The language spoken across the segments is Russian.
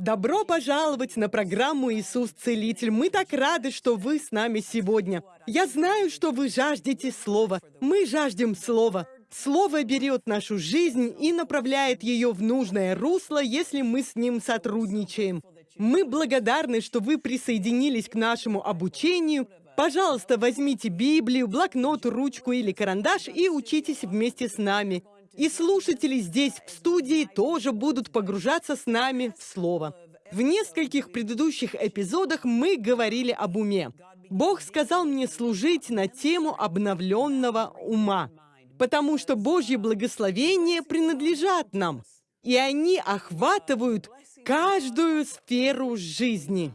Добро пожаловать на программу «Иисус Целитель». Мы так рады, что вы с нами сегодня. Я знаю, что вы жаждете Слова. Мы жаждем Слова. Слово берет нашу жизнь и направляет ее в нужное русло, если мы с ним сотрудничаем. Мы благодарны, что вы присоединились к нашему обучению. Пожалуйста, возьмите Библию, блокнот, ручку или карандаш и учитесь вместе с нами. И слушатели здесь, в студии, тоже будут погружаться с нами в Слово. В нескольких предыдущих эпизодах мы говорили об уме. Бог сказал мне служить на тему обновленного ума, потому что Божьи благословения принадлежат нам, и они охватывают каждую сферу жизни.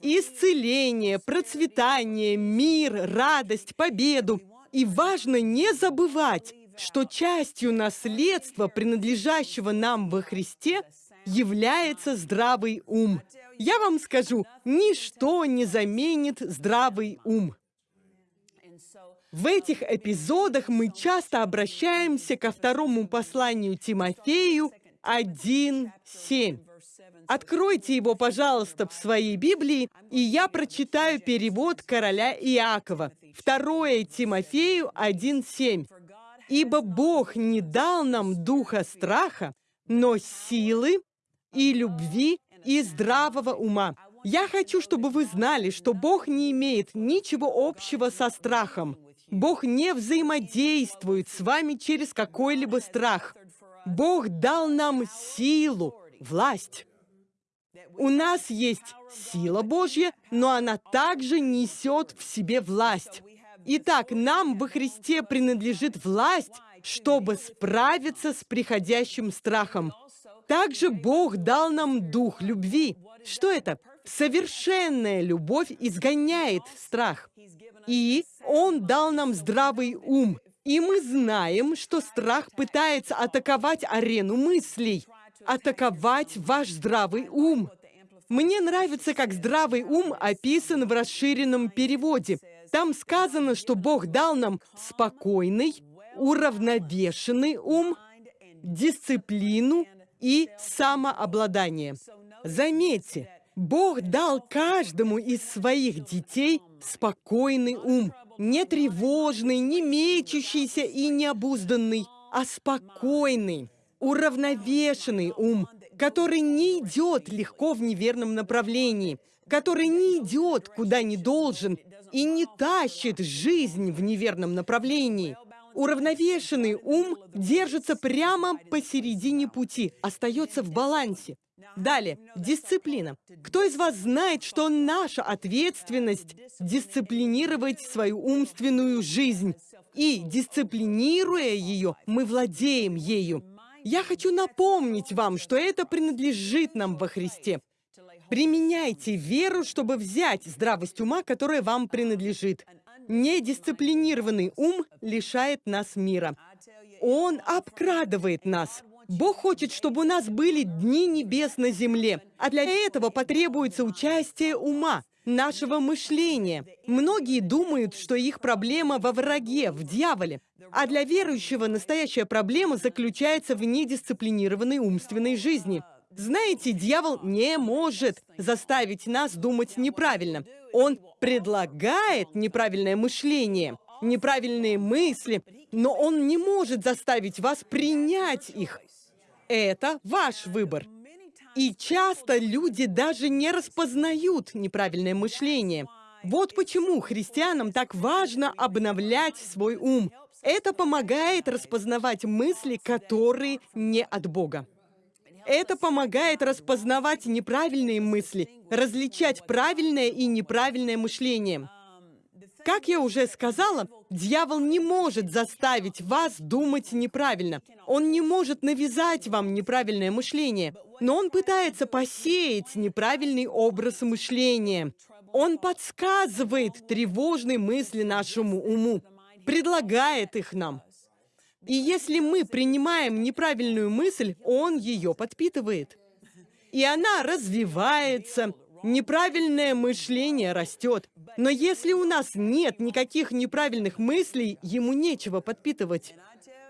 Исцеление, процветание, мир, радость, победу – и важно не забывать, что частью наследства, принадлежащего нам во Христе, является здравый ум. Я вам скажу, ничто не заменит здравый ум. В этих эпизодах мы часто обращаемся ко второму посланию Тимофею 1.7. Откройте его, пожалуйста, в своей Библии, и я прочитаю перевод короля Иакова. Второе Тимофею 1.7. «Ибо Бог не дал нам духа страха, но силы и любви и здравого ума». Я хочу, чтобы вы знали, что Бог не имеет ничего общего со страхом. Бог не взаимодействует с вами через какой-либо страх. Бог дал нам силу, власть. У нас есть сила Божья, но она также несет в себе власть. Итак, нам во Христе принадлежит власть, чтобы справиться с приходящим страхом. Также Бог дал нам дух любви. Что это? Совершенная любовь изгоняет страх. И Он дал нам здравый ум. И мы знаем, что страх пытается атаковать арену мыслей атаковать ваш здравый ум. Мне нравится, как здравый ум описан в расширенном переводе. Там сказано, что Бог дал нам спокойный, уравновешенный ум, дисциплину и самообладание. Заметьте, Бог дал каждому из своих детей спокойный ум, не тревожный, не мечущийся и необузданный, а спокойный уравновешенный ум, который не идет легко в неверном направлении, который не идет куда не должен и не тащит жизнь в неверном направлении. Уравновешенный ум держится прямо посередине пути, остается в балансе. Далее, дисциплина. Кто из вас знает, что наша ответственность дисциплинировать свою умственную жизнь? И, дисциплинируя ее, мы владеем ею. Я хочу напомнить вам, что это принадлежит нам во Христе. Применяйте веру, чтобы взять здравость ума, которая вам принадлежит. Недисциплинированный ум лишает нас мира. Он обкрадывает нас. Бог хочет, чтобы у нас были дни небес на земле, а для этого потребуется участие ума, нашего мышления. Многие думают, что их проблема во враге, в дьяволе. А для верующего настоящая проблема заключается в недисциплинированной умственной жизни. Знаете, дьявол не может заставить нас думать неправильно. Он предлагает неправильное мышление, неправильные мысли, но он не может заставить вас принять их. Это ваш выбор. И часто люди даже не распознают неправильное мышление. Вот почему христианам так важно обновлять свой ум, это помогает распознавать мысли, которые не от Бога. Это помогает распознавать неправильные мысли, различать правильное и неправильное мышление. Как я уже сказала, дьявол не может заставить вас думать неправильно. Он не может навязать вам неправильное мышление. Но он пытается посеять неправильный образ мышления. Он подсказывает тревожные мысли нашему уму предлагает их нам. И если мы принимаем неправильную мысль, он ее подпитывает. И она развивается, неправильное мышление растет. Но если у нас нет никаких неправильных мыслей, ему нечего подпитывать.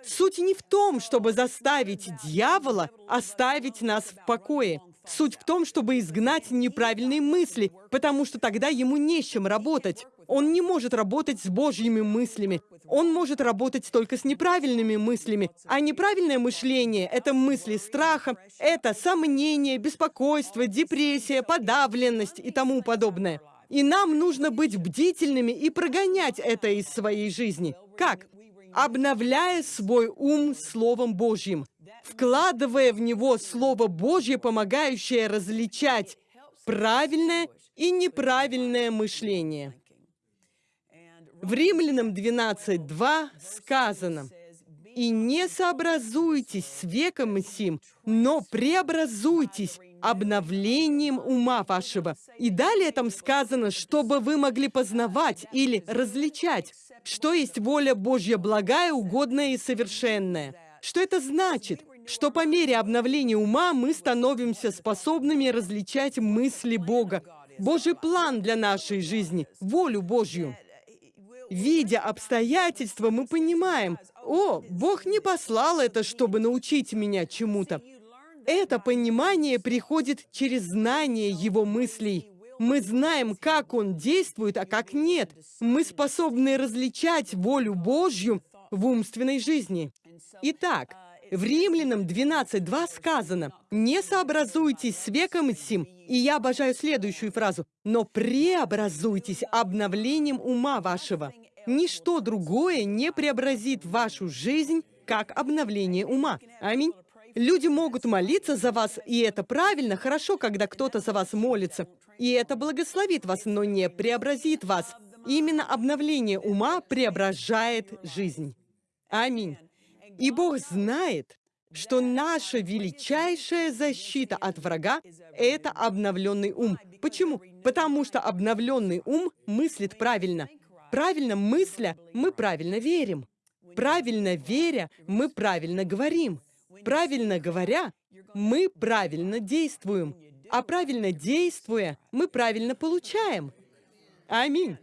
Суть не в том, чтобы заставить дьявола оставить нас в покое. Суть в том, чтобы изгнать неправильные мысли, потому что тогда ему не с чем работать. Он не может работать с Божьими мыслями. Он может работать только с неправильными мыслями. А неправильное мышление — это мысли страха, это сомнение, беспокойство, депрессия, подавленность и тому подобное. И нам нужно быть бдительными и прогонять это из своей жизни. Как? Обновляя свой ум Словом Божьим, вкладывая в него Слово Божье, помогающее различать правильное и неправильное мышление. В Римлянам 12.2 сказано, «И не сообразуйтесь с веком сим, но преобразуйтесь обновлением ума вашего». И далее там сказано, чтобы вы могли познавать или различать, что есть воля Божья благая, угодная и совершенная. Что это значит? Что по мере обновления ума мы становимся способными различать мысли Бога, Божий план для нашей жизни, волю Божью. Видя обстоятельства, мы понимаем, о, Бог не послал это, чтобы научить меня чему-то. Это понимание приходит через знание Его мыслей. Мы знаем, как Он действует, а как нет. Мы способны различать волю Божью в умственной жизни. Итак, в Римлянам 12.2 сказано, «Не сообразуйтесь с веком сим». И я обожаю следующую фразу, «Но преобразуйтесь обновлением ума вашего». Ничто другое не преобразит вашу жизнь, как обновление ума. Аминь. Люди могут молиться за вас, и это правильно, хорошо, когда кто-то за вас молится. И это благословит вас, но не преобразит вас. Именно обновление ума преображает жизнь. Аминь. И Бог знает, что наша величайшая защита от врага — это обновленный ум. Почему? Потому что обновленный ум мыслит правильно. Правильно мысля, мы правильно верим. Правильно веря, мы правильно говорим. Правильно говоря, мы правильно действуем. А правильно действуя, мы правильно получаем. Аминь.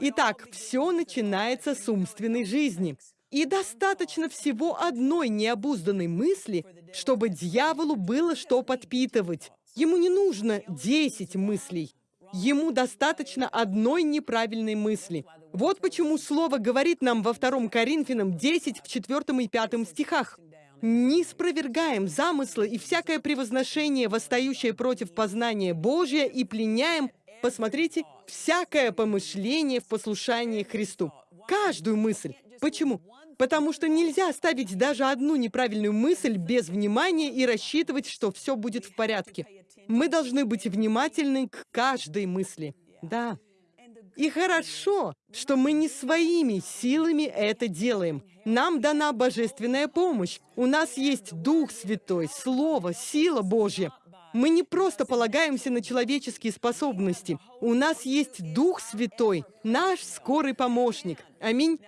Итак, все начинается с умственной жизни. И достаточно всего одной необузданной мысли, чтобы дьяволу было что подпитывать. Ему не нужно 10 мыслей. Ему достаточно одной неправильной мысли. Вот почему Слово говорит нам во 2 Коринфянам 10 в 4 и 5 стихах. «Не спровергаем замыслы и всякое превозношение, восстающее против познания Божия, и пленяем, посмотрите, всякое помышление в послушании Христу». Каждую мысль. Почему? Потому что нельзя оставить даже одну неправильную мысль без внимания и рассчитывать, что все будет в порядке. Мы должны быть внимательны к каждой мысли. Да. И хорошо, что мы не своими силами это делаем. Нам дана божественная помощь. У нас есть Дух Святой, Слово, сила Божья. Мы не просто полагаемся на человеческие способности. У нас есть Дух Святой, наш скорый помощник. Аминь.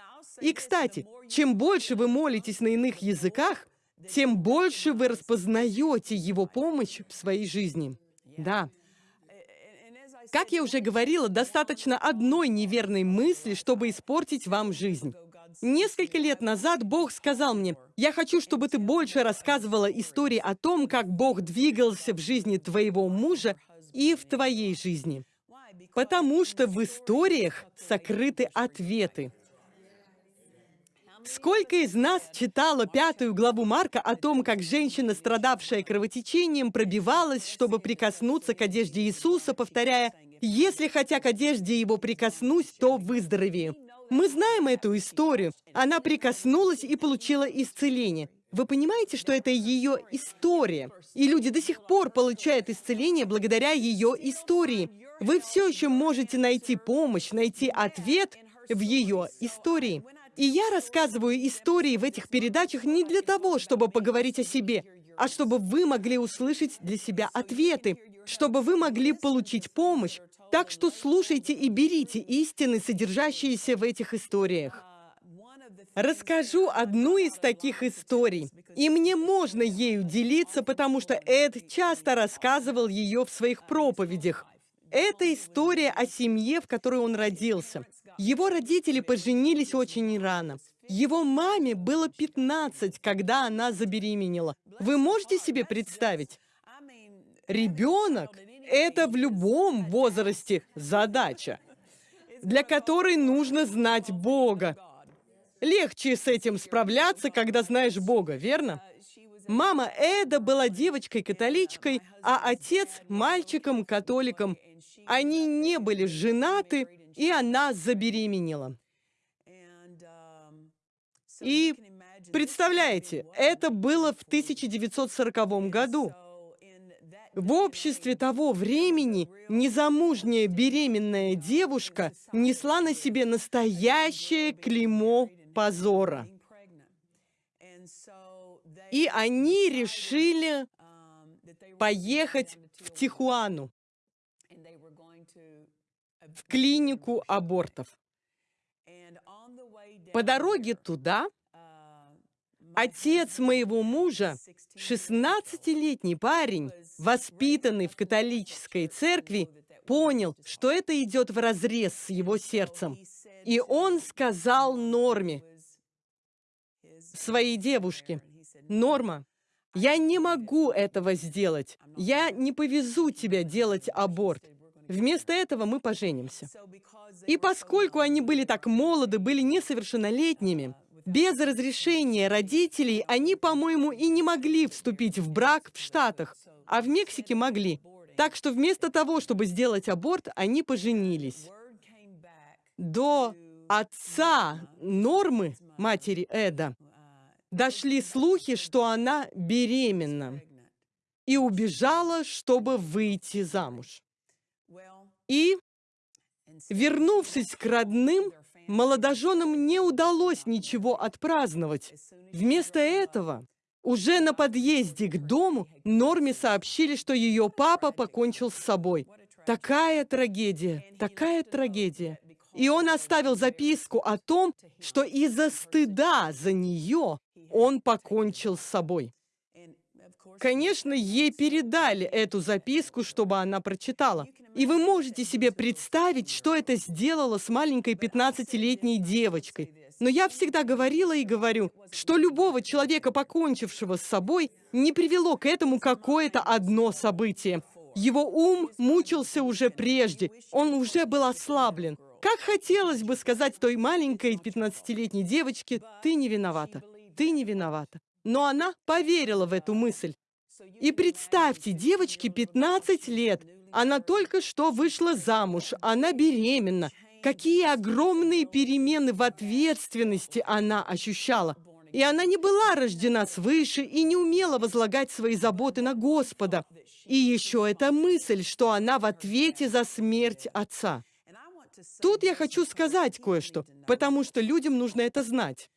И, кстати, чем больше вы молитесь на иных языках, тем больше вы распознаете Его помощь в своей жизни. Да. Как я уже говорила, достаточно одной неверной мысли, чтобы испортить вам жизнь. Несколько лет назад Бог сказал мне, «Я хочу, чтобы ты больше рассказывала истории о том, как Бог двигался в жизни твоего мужа и в твоей жизни». Потому что в историях сокрыты ответы. Сколько из нас читало пятую главу Марка о том, как женщина, страдавшая кровотечением, пробивалась, чтобы прикоснуться к одежде Иисуса, повторяя, «Если хотя к одежде его прикоснусь, то выздоровею». Мы знаем эту историю. Она прикоснулась и получила исцеление. Вы понимаете, что это ее история? И люди до сих пор получают исцеление благодаря ее истории. Вы все еще можете найти помощь, найти ответ в ее истории. И я рассказываю истории в этих передачах не для того, чтобы поговорить о себе, а чтобы вы могли услышать для себя ответы, чтобы вы могли получить помощь. Так что слушайте и берите истины, содержащиеся в этих историях. Расскажу одну из таких историй, и мне можно ею делиться, потому что Эд часто рассказывал ее в своих проповедях. Это история о семье, в которой он родился. Его родители поженились очень рано. Его маме было 15, когда она забеременела. Вы можете себе представить? Ребенок – это в любом возрасте задача, для которой нужно знать Бога. Легче с этим справляться, когда знаешь Бога, верно? Мама Эда была девочкой-католичкой, а отец – мальчиком-католиком. Они не были женаты, и она забеременела. И представляете, это было в 1940 году. В обществе того времени незамужняя беременная девушка несла на себе настоящее клеймо позора. И они решили поехать в Тихуану, в клинику абортов. По дороге туда отец моего мужа, 16-летний парень, воспитанный в католической церкви, понял, что это идет вразрез с его сердцем. И он сказал Норме, своей девушке, «Норма, я не могу этого сделать. Я не повезу тебя делать аборт. Вместо этого мы поженимся». И поскольку они были так молоды, были несовершеннолетними, без разрешения родителей они, по-моему, и не могли вступить в брак в Штатах, а в Мексике могли. Так что вместо того, чтобы сделать аборт, они поженились. До отца Нормы, матери Эда, дошли слухи, что она беременна, и убежала, чтобы выйти замуж. И, вернувшись к родным, молодоженам не удалось ничего отпраздновать. Вместо этого, уже на подъезде к дому, Норме сообщили, что ее папа покончил с собой. Такая трагедия, такая трагедия. И он оставил записку о том, что из-за стыда за нее он покончил с собой. Конечно, ей передали эту записку, чтобы она прочитала. И вы можете себе представить, что это сделало с маленькой 15-летней девочкой. Но я всегда говорила и говорю, что любого человека, покончившего с собой, не привело к этому какое-то одно событие. Его ум мучился уже прежде, он уже был ослаблен. Как хотелось бы сказать той маленькой 15-летней девочке, ты не виновата, ты не виновата. Но она поверила в эту мысль. И представьте, девочке 15 лет, она только что вышла замуж, она беременна. Какие огромные перемены в ответственности она ощущала. И она не была рождена свыше и не умела возлагать свои заботы на Господа. И еще эта мысль, что она в ответе за смерть отца. Тут я хочу сказать кое-что, потому что людям нужно это знать.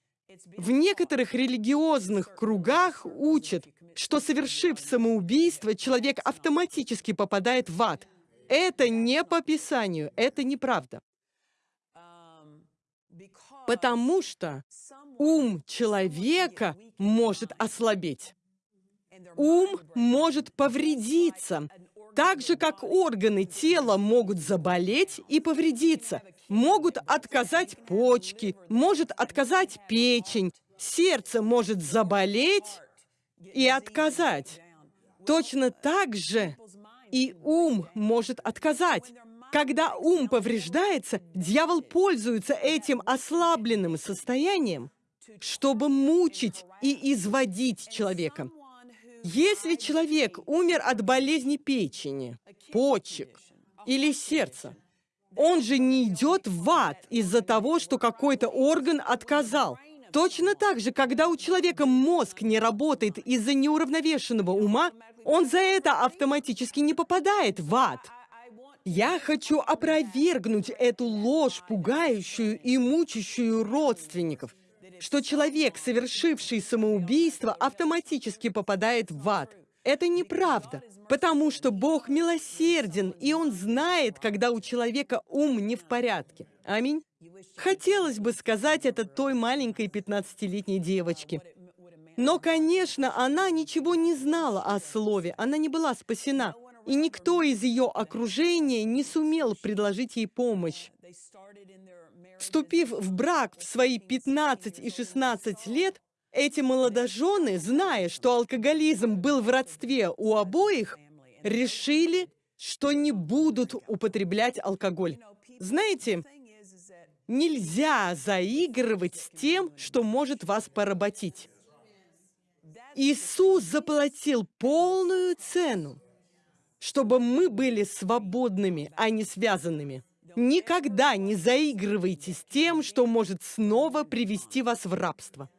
В некоторых религиозных кругах учат, что, совершив самоубийство, человек автоматически попадает в ад. Это не по Писанию, это неправда. Потому что ум человека может ослабеть. Ум может повредиться, так же, как органы тела могут заболеть и повредиться. Могут отказать почки, может отказать печень, сердце может заболеть и отказать. Точно так же и ум может отказать. Когда ум повреждается, дьявол пользуется этим ослабленным состоянием, чтобы мучить и изводить человека. Если человек умер от болезни печени, почек или сердца, он же не идет в ад из-за того, что какой-то орган отказал. Точно так же, когда у человека мозг не работает из-за неуравновешенного ума, он за это автоматически не попадает в ад. Я хочу опровергнуть эту ложь, пугающую и мучащую родственников что человек, совершивший самоубийство, автоматически попадает в ад. Это неправда, потому что Бог милосерден, и Он знает, когда у человека ум не в порядке. Аминь. Хотелось бы сказать это той маленькой 15-летней девочке. Но, конечно, она ничего не знала о слове, она не была спасена. И никто из ее окружения не сумел предложить ей помощь. Вступив в брак в свои 15 и 16 лет, эти молодожены, зная, что алкоголизм был в родстве у обоих, решили, что не будут употреблять алкоголь. Знаете, нельзя заигрывать с тем, что может вас поработить. Иисус заплатил полную цену, чтобы мы были свободными, а не связанными. Никогда не заигрывайте с тем, что может снова привести вас в рабство.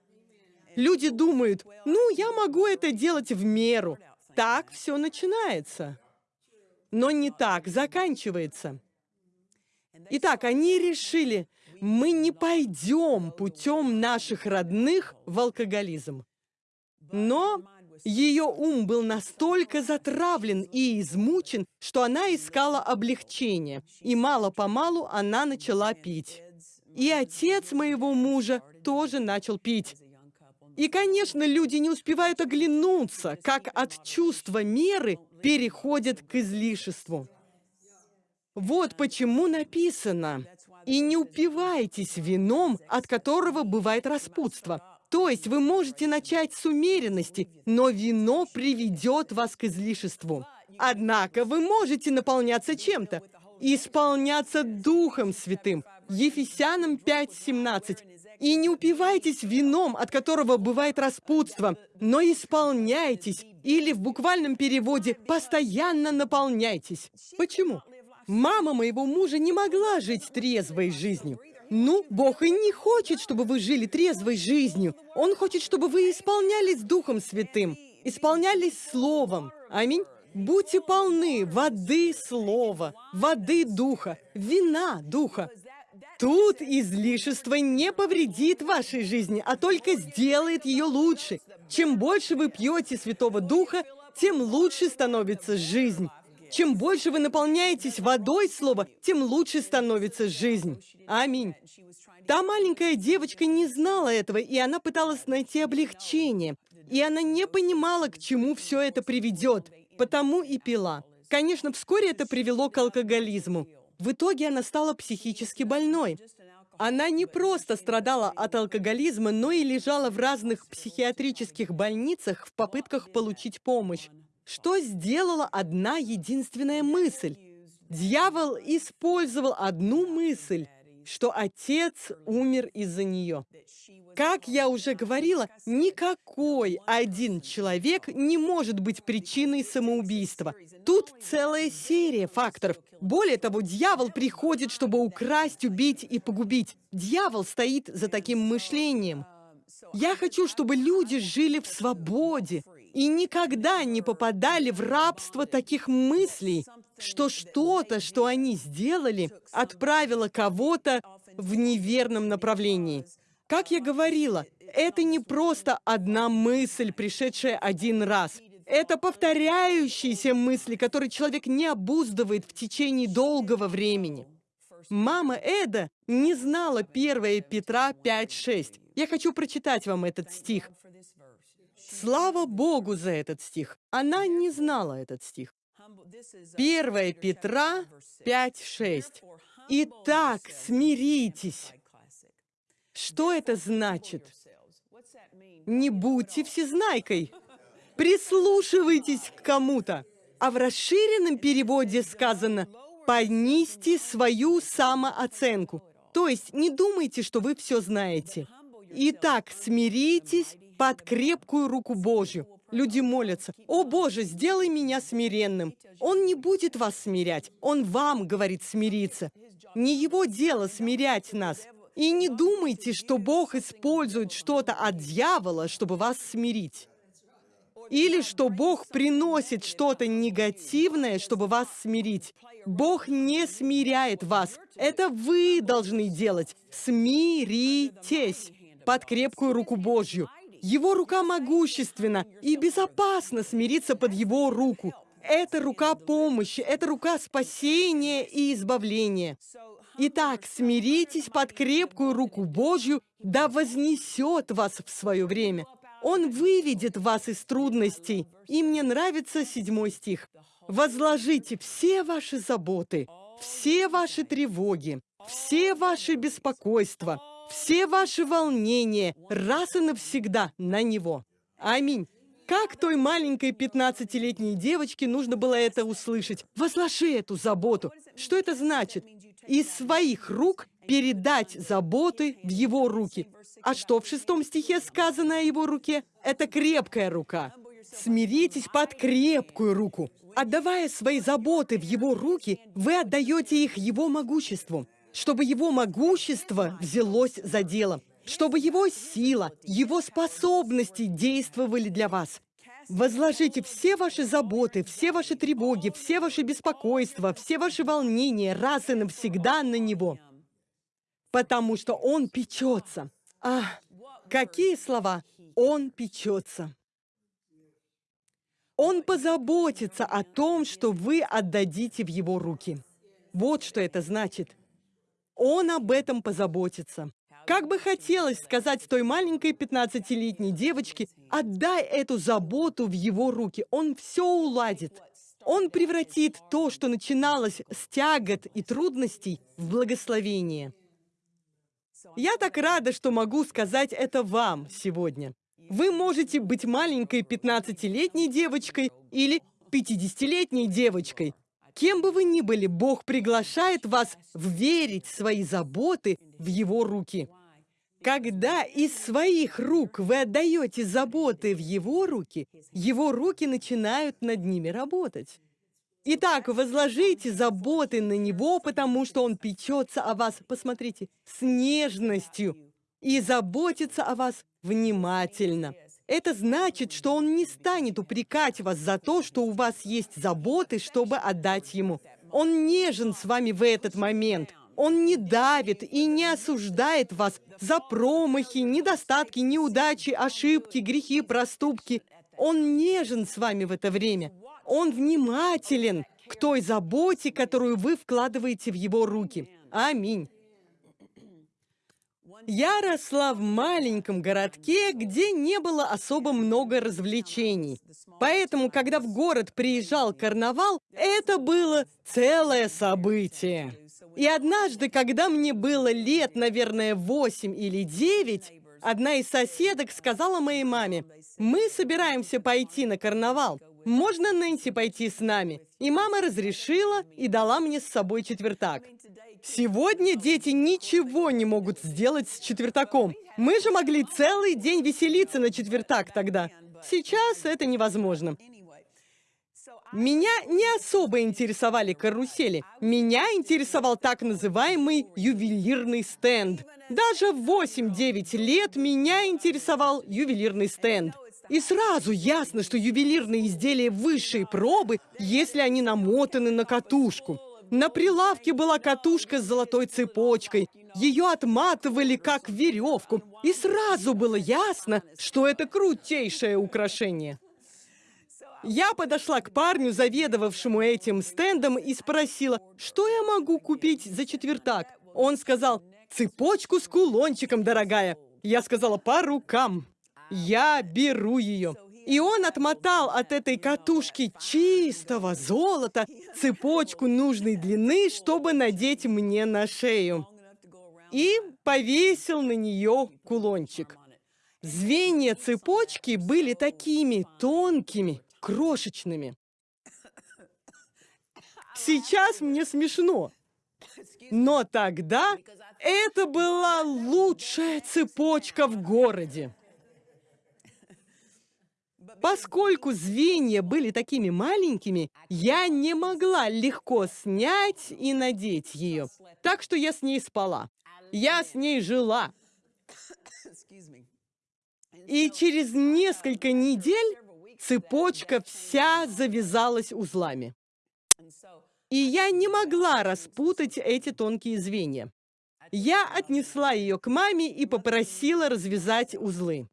Люди думают, ну, я могу это делать в меру. Так все начинается. Но не так заканчивается. Итак, они решили, мы не пойдем путем наших родных в алкоголизм. Но ее ум был настолько затравлен и измучен, что она искала облегчения, и мало-помалу она начала пить. И отец моего мужа тоже начал пить. И, конечно, люди не успевают оглянуться, как от чувства меры переходят к излишеству. Вот почему написано «И не упивайтесь вином, от которого бывает распутство». То есть вы можете начать с умеренности, но вино приведет вас к излишеству. Однако вы можете наполняться чем-то, исполняться Духом Святым. Ефесянам 5.17. И не упивайтесь вином, от которого бывает распутство, но исполняйтесь, или в буквальном переводе «постоянно наполняйтесь». Почему? Мама моего мужа не могла жить трезвой жизнью. Ну, Бог и не хочет, чтобы вы жили трезвой жизнью. Он хочет, чтобы вы исполнялись Духом Святым, исполнялись Словом. Аминь. Будьте полны воды Слова, воды Духа, вина Духа. Тут излишество не повредит вашей жизни, а только сделает ее лучше. Чем больше вы пьете Святого Духа, тем лучше становится жизнь. Чем больше вы наполняетесь водой Слова, тем лучше становится жизнь. Аминь. Та маленькая девочка не знала этого, и она пыталась найти облегчение. И она не понимала, к чему все это приведет, потому и пила. Конечно, вскоре это привело к алкоголизму. В итоге она стала психически больной. Она не просто страдала от алкоголизма, но и лежала в разных психиатрических больницах в попытках получить помощь. Что сделала одна единственная мысль? Дьявол использовал одну мысль, что отец умер из-за нее. Как я уже говорила, никакой один человек не может быть причиной самоубийства. Тут целая серия факторов. Более того, дьявол приходит, чтобы украсть, убить и погубить. Дьявол стоит за таким мышлением. Я хочу, чтобы люди жили в свободе и никогда не попадали в рабство таких мыслей, что что-то, что они сделали, отправило кого-то в неверном направлении. Как я говорила, это не просто одна мысль, пришедшая один раз. Это повторяющиеся мысли, которые человек не обуздывает в течение долгого времени. Мама Эда не знала 1 Петра 5.6. Я хочу прочитать вам этот стих. Слава Богу за этот стих. Она не знала этот стих. 1 Петра 5.6. Итак, смиритесь. Что это значит? Не будьте всезнайкой. Прислушивайтесь к кому-то. А в расширенном переводе сказано «понизьте свою самооценку». То есть не думайте, что вы все знаете. Итак, смиритесь под крепкую руку Божью. Люди молятся, «О Боже, сделай меня смиренным». Он не будет вас смирять, Он вам говорит смириться. Не Его дело смирять нас. И не думайте, что Бог использует что-то от дьявола, чтобы вас смирить. Или что Бог приносит что-то негативное, чтобы вас смирить. Бог не смиряет вас. Это вы должны делать. Смиритесь под крепкую руку Божью. Его рука могущественна, и безопасно смириться под Его руку. Это рука помощи, это рука спасения и избавления. Итак, смиритесь под крепкую руку Божью, да вознесет вас в свое время. Он выведет вас из трудностей. И мне нравится седьмой стих. «Возложите все ваши заботы, все ваши тревоги, все ваши беспокойства, все ваши волнения раз и навсегда на Него. Аминь. Как той маленькой 15-летней девочке нужно было это услышать? Возложи эту заботу. Что это значит? Из своих рук передать заботы в его руки. А что в шестом стихе сказано о его руке? Это крепкая рука. Смиритесь под крепкую руку. Отдавая свои заботы в его руки, вы отдаете их его могуществу, чтобы его могущество взялось за дело, чтобы его сила, его способности действовали для вас. Возложите все ваши заботы, все ваши тревоги, все ваши беспокойства, все ваши волнения раз и навсегда на Него, потому что Он печется. Ах, какие слова! Он печется. Он позаботится о том, что вы отдадите в Его руки. Вот что это значит. Он об этом позаботится. Как бы хотелось сказать той маленькой 15-летней девочке, отдай эту заботу в его руки, он все уладит. Он превратит то, что начиналось с тягот и трудностей, в благословение. Я так рада, что могу сказать это вам сегодня. Вы можете быть маленькой 15-летней девочкой или 50-летней девочкой. Кем бы вы ни были, Бог приглашает вас верить свои заботы в Его руки. Когда из своих рук вы отдаете заботы в Его руки, Его руки начинают над ними работать. Итак, возложите заботы на Него, потому что Он печется о вас, посмотрите, с нежностью и заботится о вас внимательно. Это значит, что Он не станет упрекать вас за то, что у вас есть заботы, чтобы отдать Ему. Он нежен с вами в этот момент. Он не давит и не осуждает вас за промахи, недостатки, неудачи, ошибки, грехи, проступки. Он нежен с вами в это время. Он внимателен к той заботе, которую вы вкладываете в его руки. Аминь. Я росла в маленьком городке, где не было особо много развлечений. Поэтому, когда в город приезжал карнавал, это было целое событие. И однажды, когда мне было лет, наверное, восемь или девять, одна из соседок сказала моей маме, «Мы собираемся пойти на карнавал. Можно Нэнси пойти с нами?» И мама разрешила и дала мне с собой четвертак. Сегодня дети ничего не могут сделать с четвертаком. Мы же могли целый день веселиться на четвертак тогда. Сейчас это невозможно. Меня не особо интересовали карусели. Меня интересовал так называемый ювелирный стенд. Даже в 8-9 лет меня интересовал ювелирный стенд. И сразу ясно, что ювелирные изделия высшей пробы, если они намотаны на катушку. На прилавке была катушка с золотой цепочкой. Ее отматывали как веревку. И сразу было ясно, что это крутейшее украшение. Я подошла к парню, заведовавшему этим стендом, и спросила, что я могу купить за четвертак. Он сказал, цепочку с кулончиком, дорогая. Я сказала, по рукам. Я беру ее. И он отмотал от этой катушки чистого золота цепочку нужной длины, чтобы надеть мне на шею. И повесил на нее кулончик. Звенья цепочки были такими тонкими, крошечными. Сейчас мне смешно. Но тогда это была лучшая цепочка в городе. Поскольку звенья были такими маленькими, я не могла легко снять и надеть ее. Так что я с ней спала. Я с ней жила. И через несколько недель цепочка вся завязалась узлами. И я не могла распутать эти тонкие звенья. Я отнесла ее к маме и попросила развязать узлы.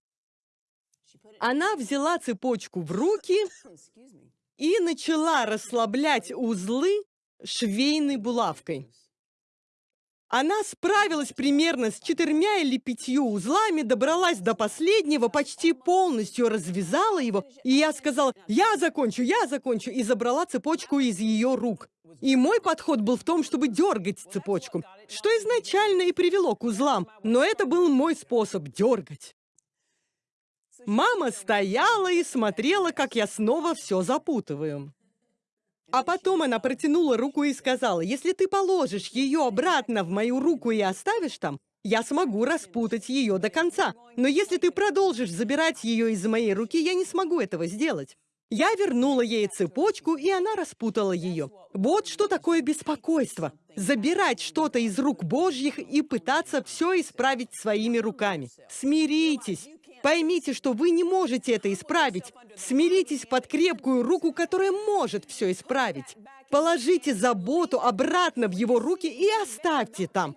Она взяла цепочку в руки и начала расслаблять узлы швейной булавкой. Она справилась примерно с четырьмя или пятью узлами, добралась до последнего, почти полностью развязала его, и я сказала, я закончу, я закончу, и забрала цепочку из ее рук. И мой подход был в том, чтобы дергать цепочку, что изначально и привело к узлам, но это был мой способ дергать. Мама стояла и смотрела, как я снова все запутываю. А потом она протянула руку и сказала, если ты положишь ее обратно в мою руку и оставишь там, я смогу распутать ее до конца. Но если ты продолжишь забирать ее из моей руки, я не смогу этого сделать. Я вернула ей цепочку, и она распутала ее. Вот что такое беспокойство. Забирать что-то из рук Божьих и пытаться все исправить своими руками. Смиритесь. Поймите, что вы не можете это исправить. Смиритесь под крепкую руку, которая может все исправить. Положите заботу обратно в его руки и оставьте там.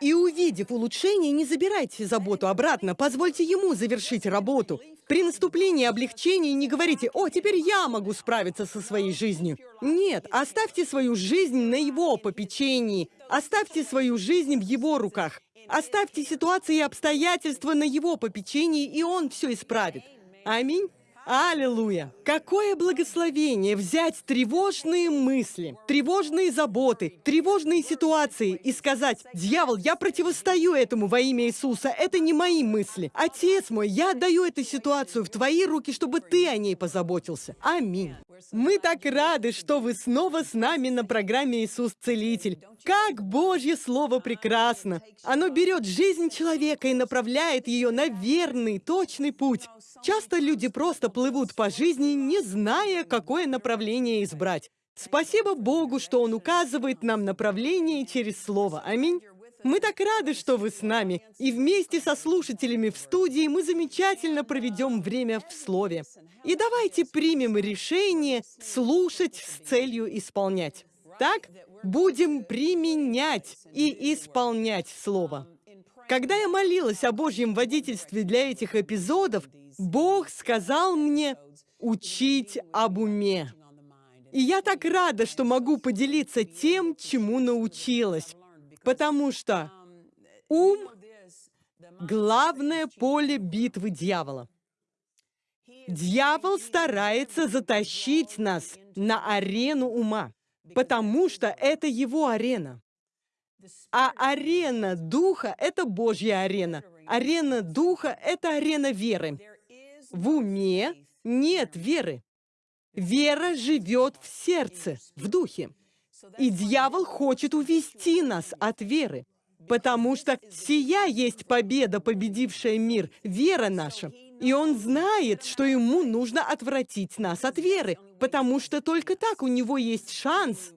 И увидев улучшение, не забирайте заботу обратно, позвольте ему завершить работу. При наступлении облегчения не говорите «О, теперь я могу справиться со своей жизнью». Нет, оставьте свою жизнь на его попечении. Оставьте свою жизнь в его руках. Оставьте ситуации и обстоятельства на его попечении, и он все исправит. Аминь. Аллилуйя! Какое благословение взять тревожные мысли, тревожные заботы, тревожные ситуации и сказать, «Дьявол, я противостою этому во имя Иисуса, это не мои мысли. Отец мой, я отдаю эту ситуацию в твои руки, чтобы ты о ней позаботился». Аминь. Мы так рады, что вы снова с нами на программе «Иисус Целитель». Как Божье Слово прекрасно! Оно берет жизнь человека и направляет ее на верный, точный путь. Часто люди просто плывут по жизни, не зная, какое направление избрать. Спасибо Богу, что Он указывает нам направление через Слово. Аминь. Мы так рады, что вы с нами, и вместе со слушателями в студии мы замечательно проведем время в Слове. И давайте примем решение слушать с целью исполнять. Так, будем применять и исполнять Слово. Когда я молилась о Божьем водительстве для этих эпизодов, Бог сказал мне учить об уме. И я так рада, что могу поделиться тем, чему научилась. Потому что ум — главное поле битвы дьявола. Дьявол старается затащить нас на арену ума, потому что это его арена. А арена духа — это Божья арена. Арена духа — это арена веры. В уме нет веры. Вера живет в сердце, в духе. И дьявол хочет увести нас от веры, потому что сия есть победа, победившая мир, вера наша. И он знает, что ему нужно отвратить нас от веры, потому что только так у него есть шанс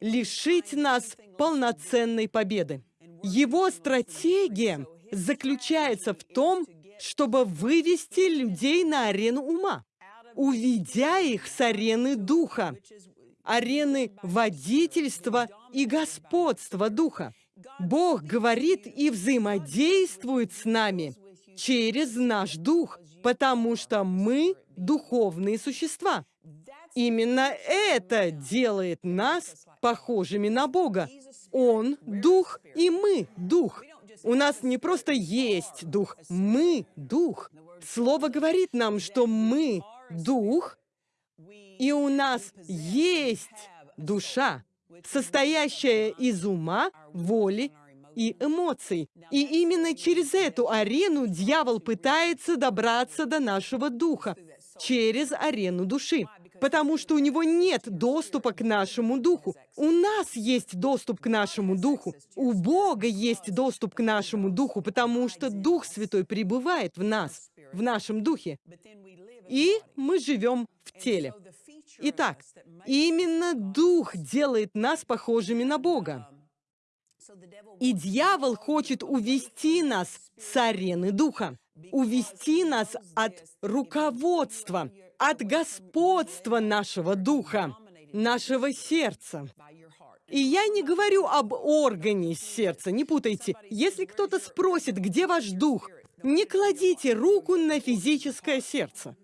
лишить нас полноценной победы. Его стратегия заключается в том, чтобы вывести людей на арену ума, уведя их с арены духа, арены водительства и господства духа. Бог говорит и взаимодействует с нами через наш дух, потому что мы духовные существа. Именно это делает нас похожими на Бога. Он — дух, и мы — дух. У нас не просто есть дух, мы — дух. Слово говорит нам, что мы — дух, и у нас есть душа, состоящая из ума, воли и эмоций. И именно через эту арену дьявол пытается добраться до нашего духа, через арену души потому что у него нет доступа к нашему духу. У нас есть доступ к нашему духу. У Бога есть доступ к нашему духу, потому что Дух Святой пребывает в нас, в нашем духе. И мы живем в теле. Итак, именно Дух делает нас похожими на Бога. И дьявол хочет увести нас с арены Духа, увести нас от руководства, от господства нашего духа, нашего сердца. И я не говорю об органе сердца, не путайте. Если кто-то спросит, где ваш дух, не кладите руку на физическое сердце.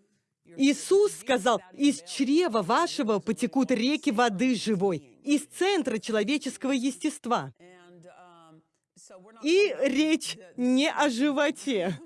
Иисус сказал, «Из чрева вашего потекут реки воды живой, из центра человеческого естества». И речь не о животе.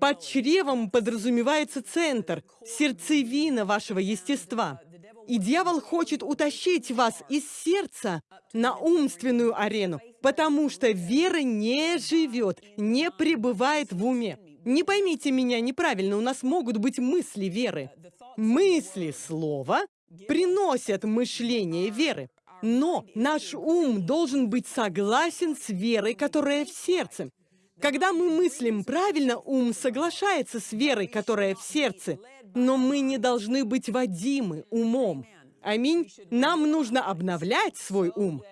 Под чревом подразумевается центр, сердцевина вашего естества. И дьявол хочет утащить вас из сердца на умственную арену, потому что вера не живет, не пребывает в уме. Не поймите меня неправильно, у нас могут быть мысли веры. Мысли слова приносят мышление веры. Но наш ум должен быть согласен с верой, которая в сердце. Когда мы мыслим правильно, ум соглашается с верой, которая в сердце. Но мы не должны быть водимы умом. Аминь. Нам нужно обновлять свой ум,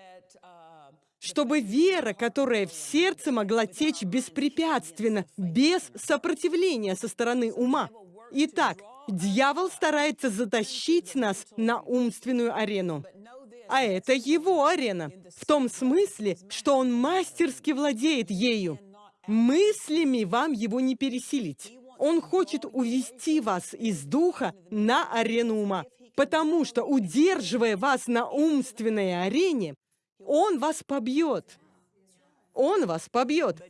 чтобы вера, которая в сердце, могла течь беспрепятственно, без сопротивления со стороны ума. Итак, дьявол старается затащить нас на умственную арену. А это его арена, в том смысле, что он мастерски владеет ею. Мыслями вам его не пересилить. Он хочет увести вас из духа на арену ума, потому что, удерживая вас на умственной арене, он вас побьет. Он вас побьет.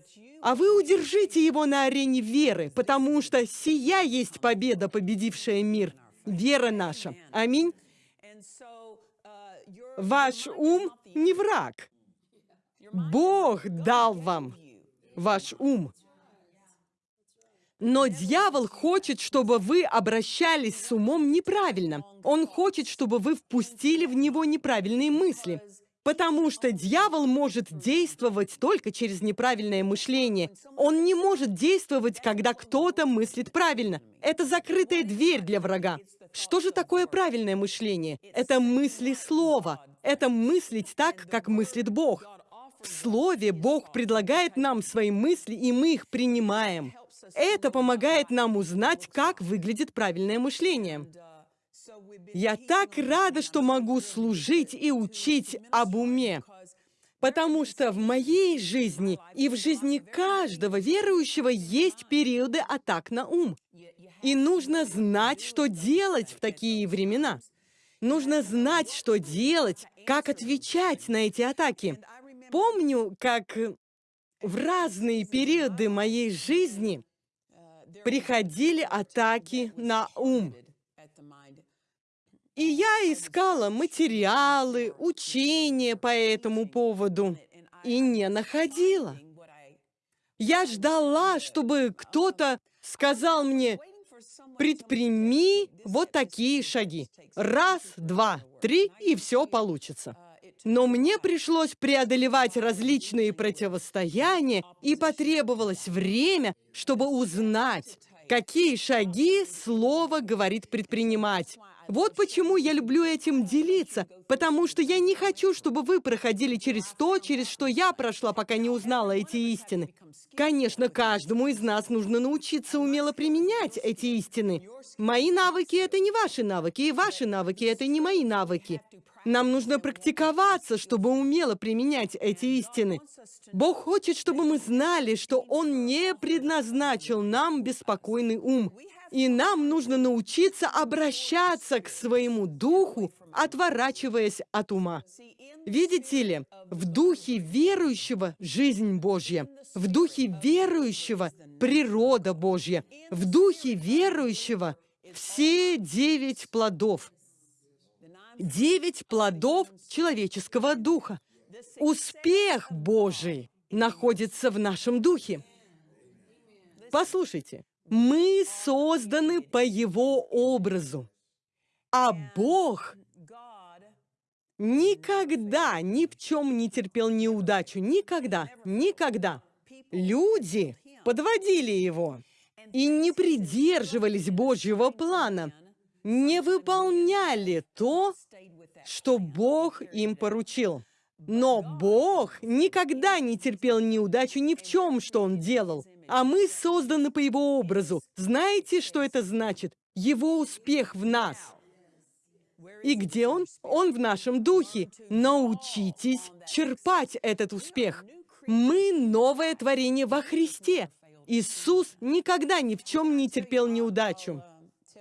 А вы удержите его на арене веры, потому что сия есть победа, победившая мир. Вера наша. Аминь. Ваш ум не враг. Бог дал вам ваш ум. Но дьявол хочет, чтобы вы обращались с умом неправильно. Он хочет, чтобы вы впустили в него неправильные мысли. Потому что дьявол может действовать только через неправильное мышление. Он не может действовать, когда кто-то мыслит правильно. Это закрытая дверь для врага. Что же такое правильное мышление? Это мысли слова. Это мыслить так, как мыслит Бог. В Слове Бог предлагает нам свои мысли, и мы их принимаем. Это помогает нам узнать, как выглядит правильное мышление. Я так рада, что могу служить и учить об уме, потому что в моей жизни и в жизни каждого верующего есть периоды атак на ум. И нужно знать, что делать в такие времена. Нужно знать, что делать, как отвечать на эти атаки. Помню, как в разные периоды моей жизни приходили атаки на ум. И я искала материалы, учения по этому поводу и не находила. Я ждала, чтобы кто-то сказал мне, предприми вот такие шаги. Раз, два, три, и все получится. Но мне пришлось преодолевать различные противостояния, и потребовалось время, чтобы узнать, какие шаги слово говорит предпринимать. Вот почему я люблю этим делиться, потому что я не хочу, чтобы вы проходили через то, через что я прошла, пока не узнала эти истины. Конечно, каждому из нас нужно научиться умело применять эти истины. Мои навыки — это не ваши навыки, и ваши навыки — это не мои навыки. Нам нужно практиковаться, чтобы умело применять эти истины. Бог хочет, чтобы мы знали, что Он не предназначил нам беспокойный ум. И нам нужно научиться обращаться к своему духу, отворачиваясь от ума. Видите ли, в духе верующего жизнь Божья, в духе верующего природа Божья, в духе верующего все девять плодов. Девять плодов человеческого духа. Успех Божий находится в нашем духе. Послушайте, мы созданы по Его образу. А Бог никогда ни в чем не терпел неудачу. Никогда, никогда. Люди подводили Его и не придерживались Божьего плана, не выполняли то, что Бог им поручил. Но Бог никогда не терпел неудачу ни в чем, что Он делал. А мы созданы по Его образу. Знаете, что это значит? Его успех в нас. И где он? Он в нашем духе. Научитесь черпать этот успех. Мы новое творение во Христе. Иисус никогда ни в чем не терпел неудачу.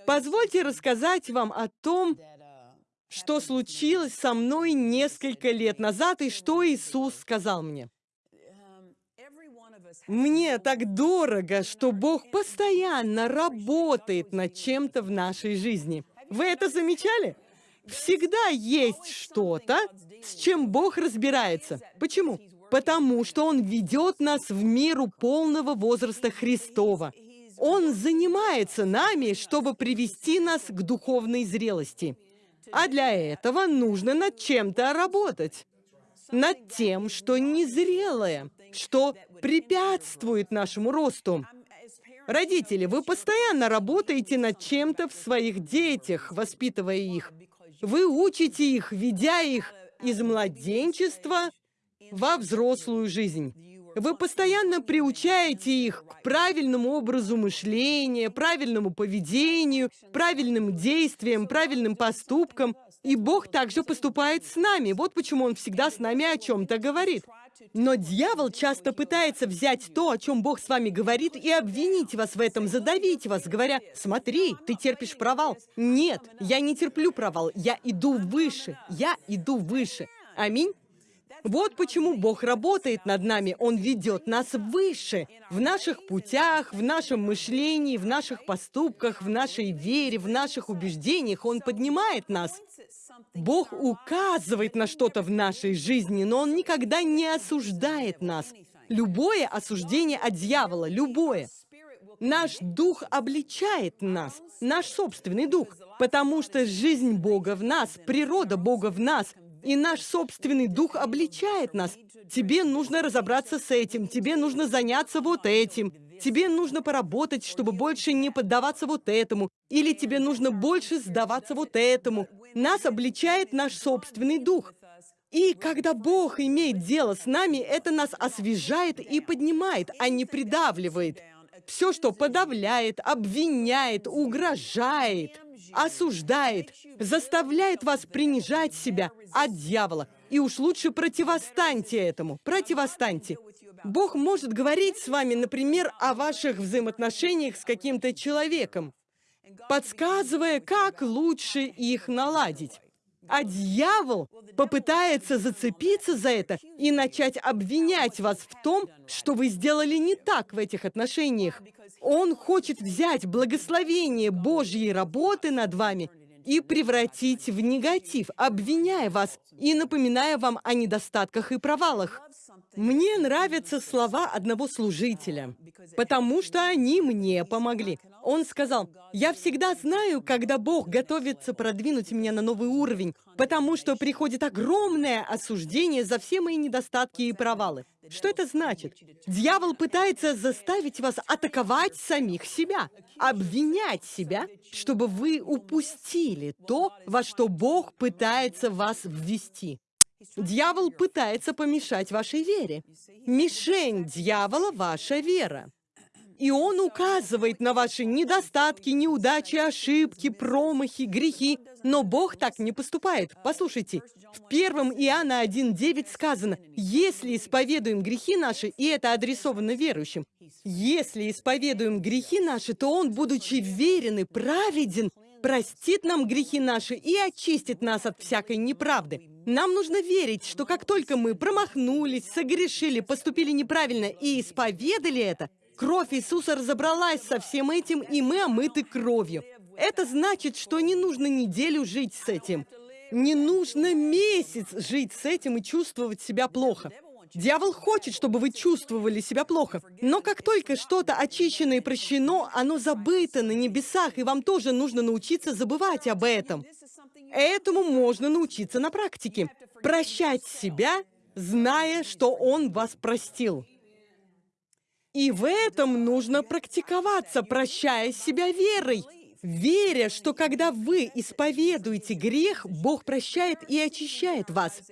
Позвольте рассказать вам о том, что случилось со мной несколько лет назад и что Иисус сказал мне. Мне так дорого, что Бог постоянно работает над чем-то в нашей жизни. Вы это замечали? Всегда есть что-то, с чем Бог разбирается. Почему? Потому что Он ведет нас в миру полного возраста Христова. Он занимается нами, чтобы привести нас к духовной зрелости. А для этого нужно над чем-то работать. Над тем, что незрелое, что препятствует нашему росту. Родители, вы постоянно работаете над чем-то в своих детях, воспитывая их. Вы учите их, ведя их из младенчества во взрослую жизнь. Вы постоянно приучаете их к правильному образу мышления, правильному поведению, правильным действиям, правильным поступкам. И Бог также поступает с нами. Вот почему Он всегда с нами о чем-то говорит. Но дьявол часто пытается взять то, о чем Бог с вами говорит, и обвинить вас в этом, задавить вас, говоря, «Смотри, ты терпишь провал». Нет, я не терплю провал, я иду выше, я иду выше. Аминь. Вот почему Бог работает над нами. Он ведет нас выше, в наших путях, в нашем мышлении, в наших поступках, в нашей вере, в наших убеждениях. Он поднимает нас. Бог указывает на что-то в нашей жизни, но Он никогда не осуждает нас. Любое осуждение от дьявола, любое. Наш дух обличает нас, наш собственный дух, потому что жизнь Бога в нас, природа Бога в нас — и наш собственный дух обличает нас. Тебе нужно разобраться с этим, тебе нужно заняться вот этим, тебе нужно поработать, чтобы больше не поддаваться вот этому, или тебе нужно больше сдаваться вот этому. Нас обличает наш собственный дух. И когда Бог имеет дело с нами, это нас освежает и поднимает, а не придавливает. Все, что подавляет, обвиняет, угрожает – осуждает, заставляет вас принижать себя от дьявола. И уж лучше противостаньте этому, противостаньте. Бог может говорить с вами, например, о ваших взаимоотношениях с каким-то человеком, подсказывая, как лучше их наладить. А дьявол попытается зацепиться за это и начать обвинять вас в том, что вы сделали не так в этих отношениях. Он хочет взять благословение Божьей работы над вами и превратить в негатив, обвиняя вас и напоминая вам о недостатках и провалах. Мне нравятся слова одного служителя, потому что они мне помогли. Он сказал, «Я всегда знаю, когда Бог готовится продвинуть меня на новый уровень, потому что приходит огромное осуждение за все мои недостатки и провалы». Что это значит? Дьявол пытается заставить вас атаковать самих себя, обвинять себя, чтобы вы упустили то, во что Бог пытается вас ввести. Дьявол пытается помешать вашей вере. Мишень дьявола – ваша вера. И он указывает на ваши недостатки, неудачи, ошибки, промахи, грехи. Но Бог так не поступает. Послушайте, в 1 Иоанна 1.9 сказано, «Если исповедуем грехи наши, и это адресовано верующим, если исповедуем грехи наши, то Он, будучи верен и праведен, простит нам грехи наши и очистит нас от всякой неправды». Нам нужно верить, что как только мы промахнулись, согрешили, поступили неправильно и исповедали это, кровь Иисуса разобралась со всем этим, и мы омыты кровью. Это значит, что не нужно неделю жить с этим. Не нужно месяц жить с этим и чувствовать себя плохо. Дьявол хочет, чтобы вы чувствовали себя плохо. Но как только что-то очищено и прощено, оно забыто на небесах, и вам тоже нужно научиться забывать об этом. Этому можно научиться на практике. Прощать себя, зная, что Он вас простил. И в этом нужно практиковаться, прощая себя верой. Веря, что когда вы исповедуете грех, Бог прощает и очищает вас.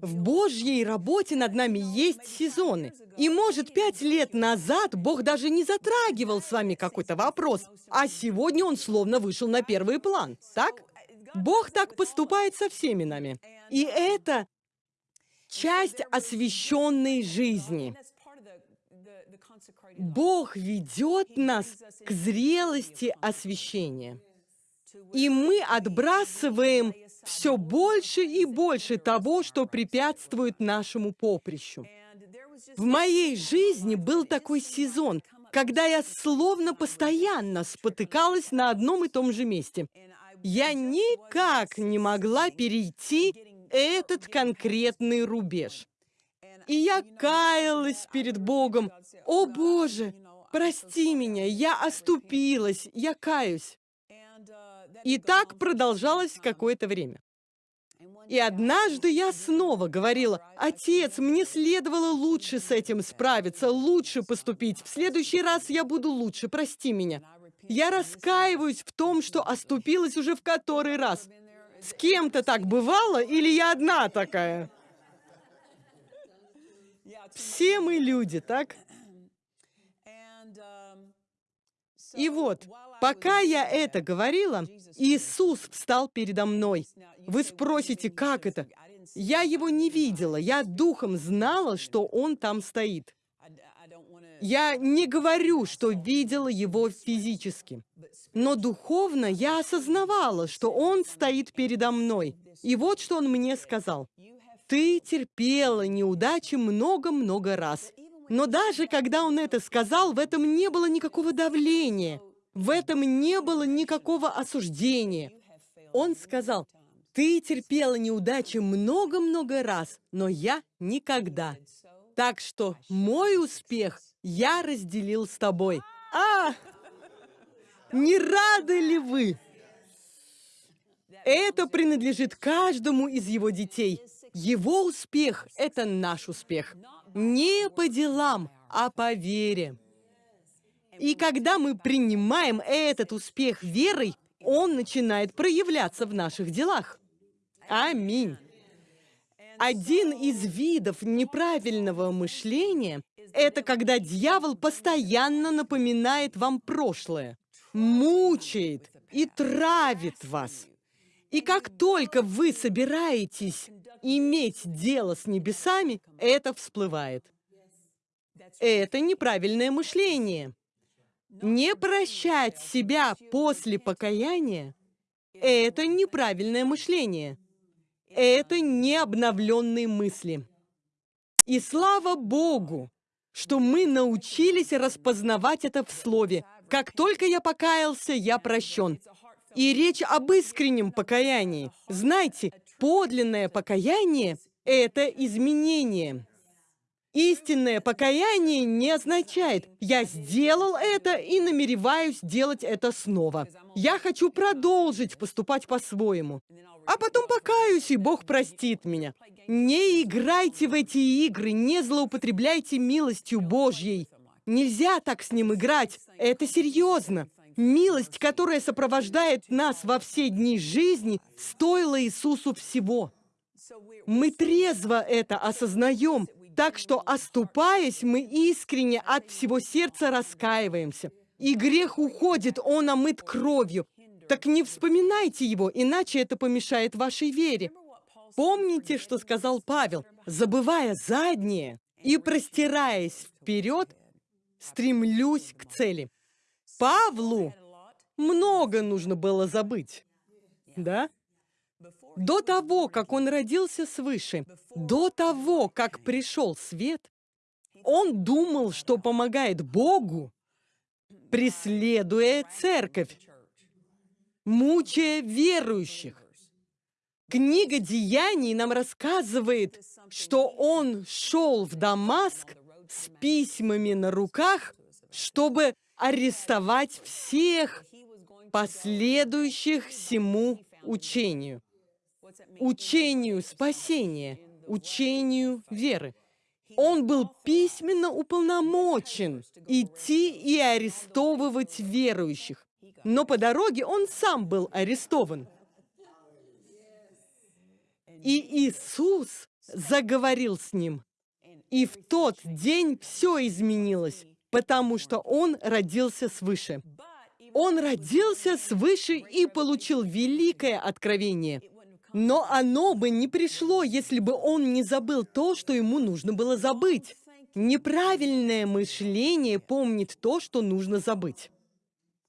В Божьей работе над нами есть сезоны. И, может, пять лет назад Бог даже не затрагивал с вами какой-то вопрос, а сегодня он словно вышел на первый план. Так? Бог так поступает со всеми нами. И это часть освященной жизни. Бог ведет нас к зрелости освящения. И мы отбрасываем все больше и больше того, что препятствует нашему поприщу. В моей жизни был такой сезон, когда я словно постоянно спотыкалась на одном и том же месте. Я никак не могла перейти этот конкретный рубеж. И я каялась перед Богом. «О, Боже, прости меня, я оступилась, я каюсь». И так продолжалось какое-то время. И однажды я снова говорила, «Отец, мне следовало лучше с этим справиться, лучше поступить. В следующий раз я буду лучше, прости меня». Я раскаиваюсь в том, что оступилась уже в который раз. С кем-то так бывало или я одна такая? Все мы люди, так? И вот, пока я это говорила, Иисус встал передо мной. Вы спросите, как это? Я его не видела, я духом знала, что он там стоит. Я не говорю, что видела его физически, но духовно я осознавала, что он стоит передо мной. И вот что он мне сказал. «Ты терпела неудачи много-много раз». Но даже когда он это сказал, в этом не было никакого давления, в этом не было никакого осуждения. Он сказал, «Ты терпела неудачи много-много раз, но я никогда». Так что мой успех я разделил с тобой. А! Не рады ли вы? Это принадлежит каждому из его детей. Его успех – это наш успех. Не по делам, а по вере. И когда мы принимаем этот успех верой, он начинает проявляться в наших делах. Аминь. Один из видов неправильного мышления – это когда дьявол постоянно напоминает вам прошлое, мучает и травит вас. И как только вы собираетесь иметь дело с небесами, это всплывает. Это неправильное мышление. Не прощать себя после покаяния – это неправильное мышление это не обновленные мысли. И слава Богу, что мы научились распознавать это в слове. Как только я покаялся, я прощен. И речь об искреннем покаянии. Знаете, подлинное покаяние – это изменение. Истинное покаяние не означает «я сделал это и намереваюсь делать это снова». Я хочу продолжить поступать по-своему а потом покаюсь, и Бог простит меня. Не играйте в эти игры, не злоупотребляйте милостью Божьей. Нельзя так с ним играть, это серьезно. Милость, которая сопровождает нас во все дни жизни, стоила Иисусу всего. Мы трезво это осознаем, так что, оступаясь, мы искренне от всего сердца раскаиваемся. И грех уходит, он омыт кровью, так не вспоминайте его, иначе это помешает вашей вере. Помните, что сказал Павел, забывая заднее и простираясь вперед, стремлюсь к цели. Павлу много нужно было забыть, да? До того, как он родился свыше, до того, как пришел свет, он думал, что помогает Богу, преследуя церковь мучая верующих. Книга Деяний нам рассказывает, что он шел в Дамаск с письмами на руках, чтобы арестовать всех последующих всему учению. Учению спасения, учению веры. Он был письменно уполномочен идти и арестовывать верующих но по дороге он сам был арестован. И Иисус заговорил с ним. И в тот день все изменилось, потому что он родился свыше. Он родился свыше и получил великое откровение. Но оно бы не пришло, если бы он не забыл то, что ему нужно было забыть. Неправильное мышление помнит то, что нужно забыть.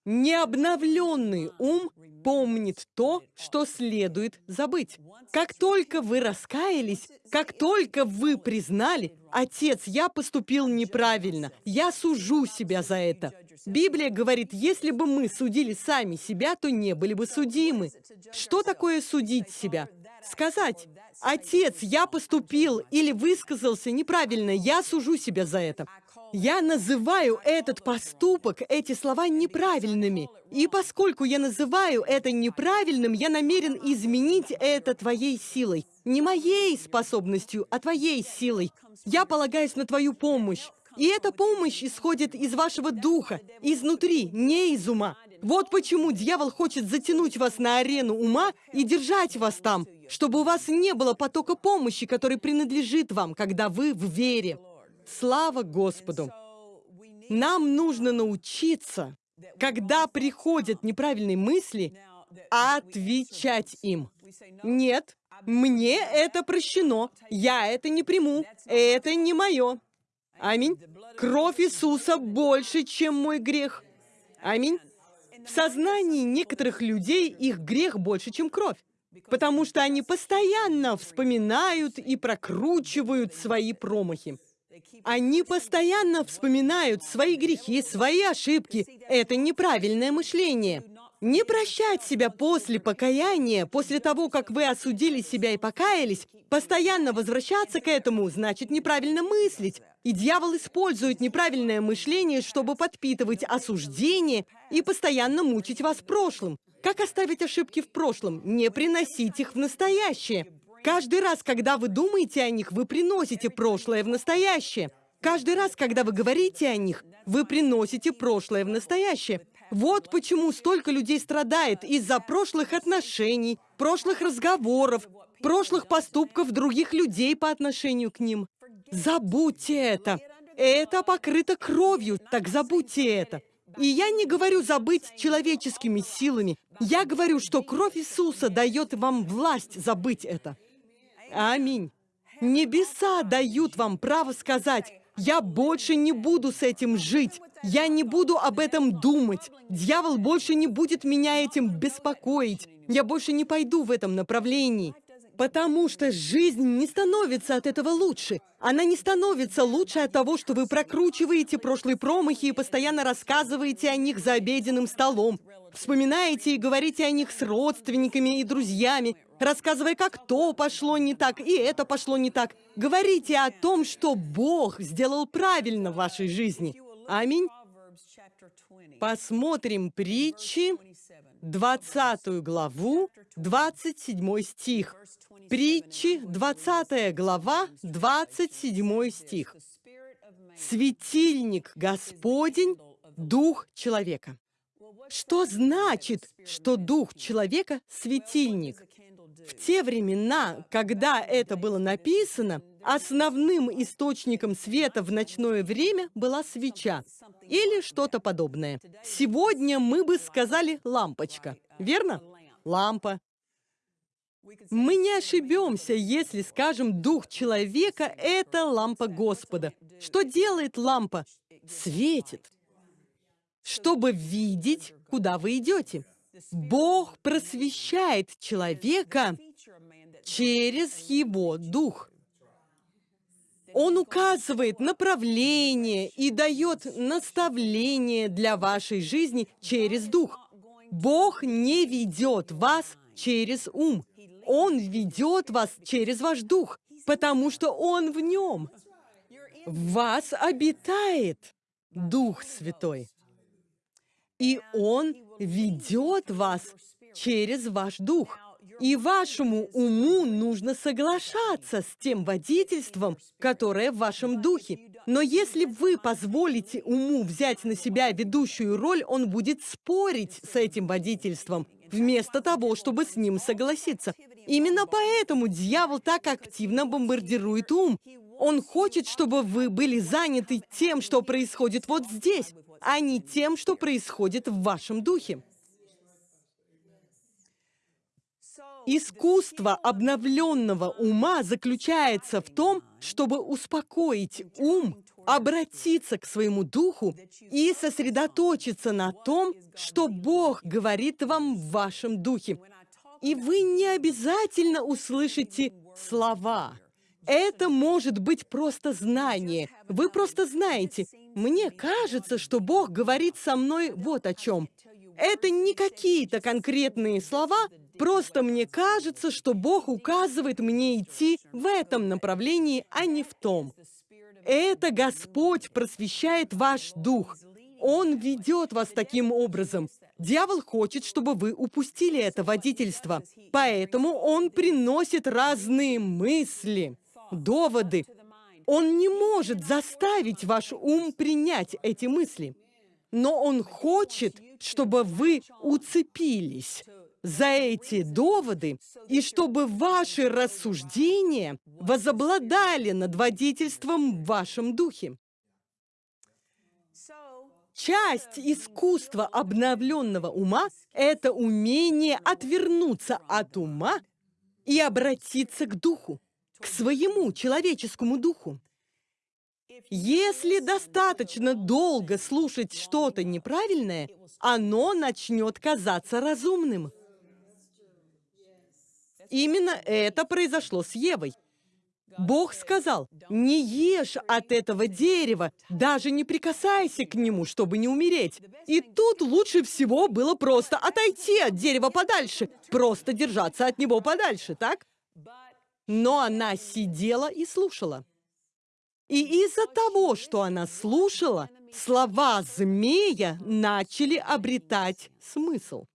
Необновленный ум помнит то, что следует забыть. Как только вы раскаялись, как только вы признали, «Отец, я поступил неправильно, я сужу себя за это». Библия говорит, если бы мы судили сами себя, то не были бы судимы. Что такое судить себя? Сказать, «Отец, я поступил или высказался неправильно, я сужу себя за это». Я называю этот поступок, эти слова неправильными. И поскольку я называю это неправильным, я намерен изменить это твоей силой. Не моей способностью, а твоей силой. Я полагаюсь на твою помощь. И эта помощь исходит из вашего духа, изнутри, не из ума. Вот почему дьявол хочет затянуть вас на арену ума и держать вас там, чтобы у вас не было потока помощи, который принадлежит вам, когда вы в вере. Слава Господу! Нам нужно научиться, когда приходят неправильные мысли, отвечать им. Нет, мне это прощено, я это не приму, это не мое. Аминь. Кровь Иисуса больше, чем мой грех. Аминь. В сознании некоторых людей их грех больше, чем кровь, потому что они постоянно вспоминают и прокручивают свои промахи. Они постоянно вспоминают свои грехи, свои ошибки. Это неправильное мышление. Не прощать себя после покаяния, после того, как вы осудили себя и покаялись, постоянно возвращаться к этому, значит неправильно мыслить. И дьявол использует неправильное мышление, чтобы подпитывать осуждение и постоянно мучить вас прошлым. Как оставить ошибки в прошлом? Не приносить их в настоящее. Каждый раз, когда вы думаете о них, вы приносите прошлое в настоящее. Каждый раз, когда вы говорите о них, вы приносите прошлое в настоящее. Вот почему столько людей страдает из-за прошлых отношений, прошлых разговоров, прошлых поступков других людей по отношению к ним. Забудьте это. Это покрыто кровью, так забудьте это. И я не говорю забыть человеческими силами. Я говорю, что кровь Иисуса дает вам власть забыть это. Аминь. Небеса дают вам право сказать, я больше не буду с этим жить. Я не буду об этом думать. Дьявол больше не будет меня этим беспокоить. Я больше не пойду в этом направлении. Потому что жизнь не становится от этого лучше. Она не становится лучше от того, что вы прокручиваете прошлые промахи и постоянно рассказываете о них за обеденным столом. Вспоминаете и говорите о них с родственниками и друзьями, рассказывая, как то пошло не так, и это пошло не так. Говорите о том, что Бог сделал правильно в вашей жизни. Аминь. Посмотрим притчи, 20 главу, 27 стих. Притчи, 20 глава, 27 стих. «Светильник Господень, Дух человека». Что значит, что Дух человека – светильник? В те времена, когда это было написано, основным источником света в ночное время была свеча или что-то подобное. Сегодня мы бы сказали «лампочка», верно? Лампа. Мы не ошибемся, если скажем «дух человека» — это лампа Господа. Что делает лампа? Светит, чтобы видеть, куда вы идете. Бог просвещает человека через его дух. Он указывает направление и дает наставление для вашей жизни через дух. Бог не ведет вас через ум. Он ведет вас через ваш дух, потому что Он в нем. В вас обитает Дух Святой. И Он ведет вас через ваш дух. И вашему уму нужно соглашаться с тем водительством, которое в вашем духе. Но если вы позволите уму взять на себя ведущую роль, он будет спорить с этим водительством, вместо того, чтобы с ним согласиться. Именно поэтому дьявол так активно бомбардирует ум. Он хочет, чтобы вы были заняты тем, что происходит вот здесь, а не тем, что происходит в вашем духе. Искусство обновленного ума заключается в том, чтобы успокоить ум обратиться к своему духу и сосредоточиться на том, что Бог говорит вам в вашем духе. И вы не обязательно услышите слова. Это может быть просто знание. Вы просто знаете. Мне кажется, что Бог говорит со мной вот о чем. Это не какие-то конкретные слова, просто мне кажется, что Бог указывает мне идти в этом направлении, а не в том. Это Господь просвещает ваш дух. Он ведет вас таким образом. Дьявол хочет, чтобы вы упустили это водительство. Поэтому он приносит разные мысли, доводы. Он не может заставить ваш ум принять эти мысли. Но он хочет, чтобы вы уцепились за эти доводы, и чтобы ваши рассуждения возобладали над водительством в вашем духе. Часть искусства обновленного ума – это умение отвернуться от ума и обратиться к духу, к своему человеческому духу. Если достаточно долго слушать что-то неправильное, оно начнет казаться разумным. Именно это произошло с Евой. Бог сказал, не ешь от этого дерева, даже не прикасайся к нему, чтобы не умереть. И тут лучше всего было просто отойти от дерева подальше, просто держаться от него подальше, так? Но она сидела и слушала. И из-за того, что она слушала, слова змея начали обретать смысл.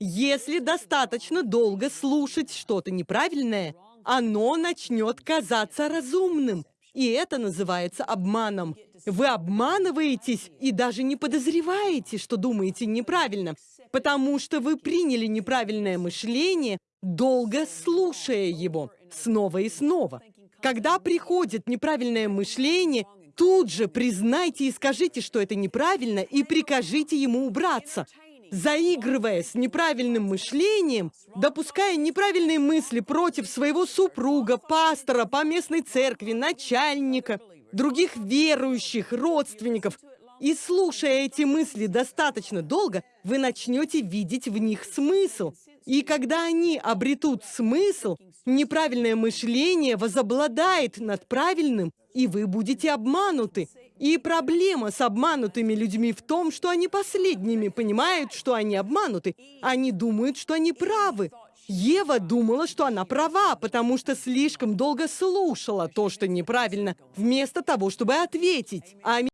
Если достаточно долго слушать что-то неправильное, оно начнет казаться разумным. И это называется обманом. Вы обманываетесь и даже не подозреваете, что думаете неправильно, потому что вы приняли неправильное мышление, долго слушая его, снова и снова. Когда приходит неправильное мышление, тут же признайте и скажите, что это неправильно, и прикажите ему убраться заигрывая с неправильным мышлением, допуская неправильные мысли против своего супруга, пастора, по местной церкви, начальника, других верующих, родственников. И слушая эти мысли достаточно долго, вы начнете видеть в них смысл. И когда они обретут смысл, неправильное мышление возобладает над правильным, и вы будете обмануты. И проблема с обманутыми людьми в том, что они последними понимают, что они обмануты. Они думают, что они правы. Ева думала, что она права, потому что слишком долго слушала то, что неправильно, вместо того, чтобы ответить. Аминь.